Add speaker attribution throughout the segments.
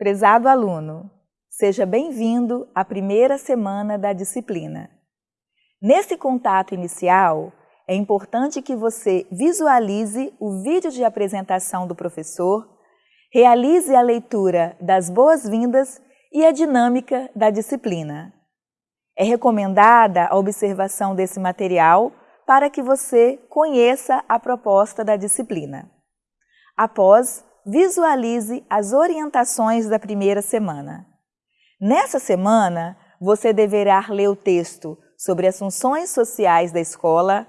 Speaker 1: Prezado aluno, seja bem-vindo à primeira semana da disciplina. Nesse contato inicial, é importante que você visualize o vídeo de apresentação do professor, realize a leitura das boas-vindas e a dinâmica da disciplina. É recomendada a observação desse material para que você conheça a proposta da disciplina. Após, visualize as orientações da primeira semana. Nessa semana, você deverá ler o texto sobre as funções sociais da escola,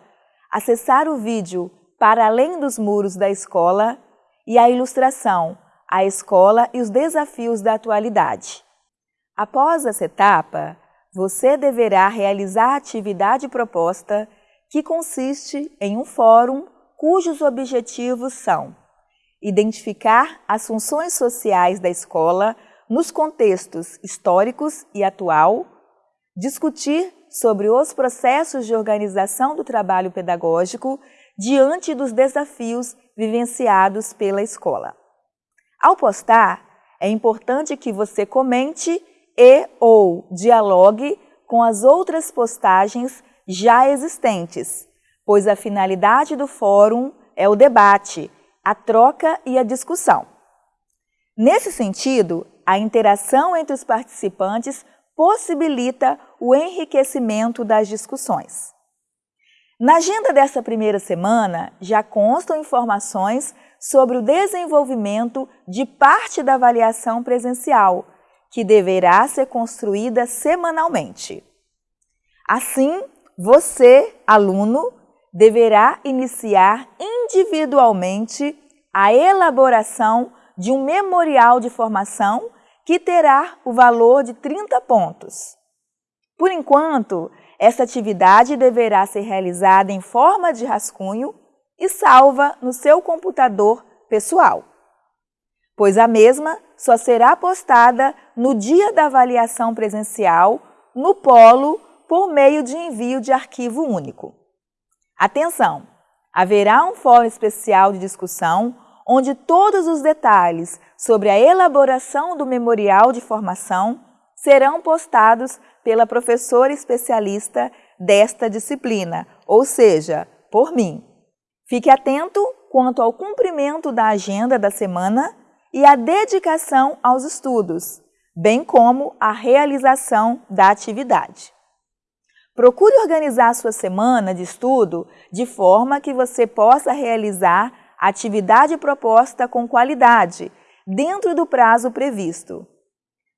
Speaker 1: acessar o vídeo Para Além dos Muros da Escola e a ilustração A Escola e os Desafios da Atualidade. Após essa etapa, você deverá realizar a atividade proposta que consiste em um fórum cujos objetivos são identificar as funções sociais da escola nos contextos históricos e atual, discutir sobre os processos de organização do trabalho pedagógico diante dos desafios vivenciados pela escola. Ao postar, é importante que você comente e ou dialogue com as outras postagens já existentes, pois a finalidade do fórum é o debate, a troca e a discussão. Nesse sentido, a interação entre os participantes possibilita o enriquecimento das discussões. Na agenda dessa primeira semana, já constam informações sobre o desenvolvimento de parte da avaliação presencial, que deverá ser construída semanalmente. Assim, você, aluno, deverá iniciar individualmente a elaboração de um memorial de formação que terá o valor de 30 pontos. Por enquanto, essa atividade deverá ser realizada em forma de rascunho e salva no seu computador pessoal, pois a mesma só será postada no dia da avaliação presencial no polo por meio de envio de arquivo único. Atenção! Haverá um fórum especial de discussão onde todos os detalhes sobre a elaboração do memorial de formação serão postados pela professora especialista desta disciplina, ou seja, por mim. Fique atento quanto ao cumprimento da agenda da semana e à dedicação aos estudos, bem como à realização da atividade. Procure organizar sua semana de estudo de forma que você possa realizar a atividade proposta com qualidade, dentro do prazo previsto.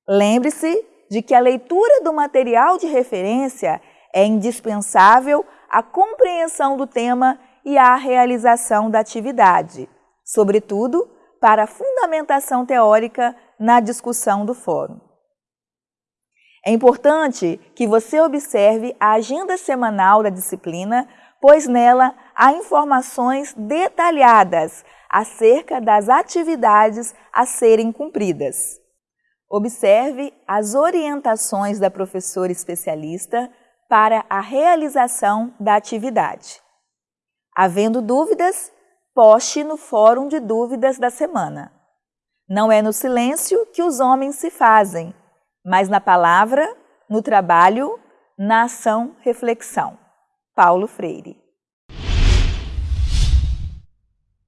Speaker 1: Lembre-se de que a leitura do material de referência é indispensável à compreensão do tema e à realização da atividade, sobretudo para a fundamentação teórica na discussão do fórum. É importante que você observe a agenda semanal da disciplina, pois nela há informações detalhadas acerca das atividades a serem cumpridas. Observe as orientações da professora especialista para a realização da atividade. Havendo dúvidas, poste no fórum de dúvidas da semana. Não é no silêncio que os homens se fazem, mas na palavra, no trabalho, na ação, reflexão. Paulo Freire